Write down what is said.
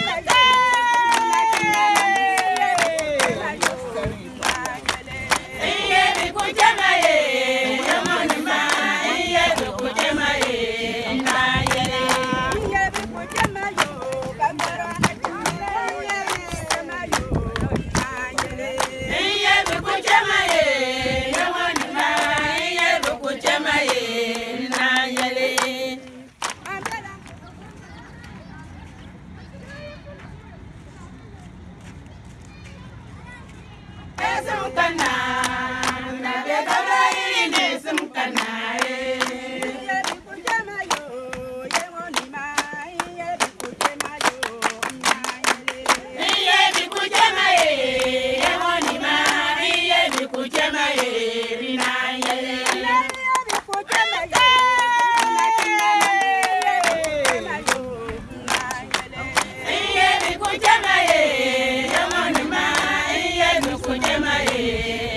America! es un tan Onyemaye.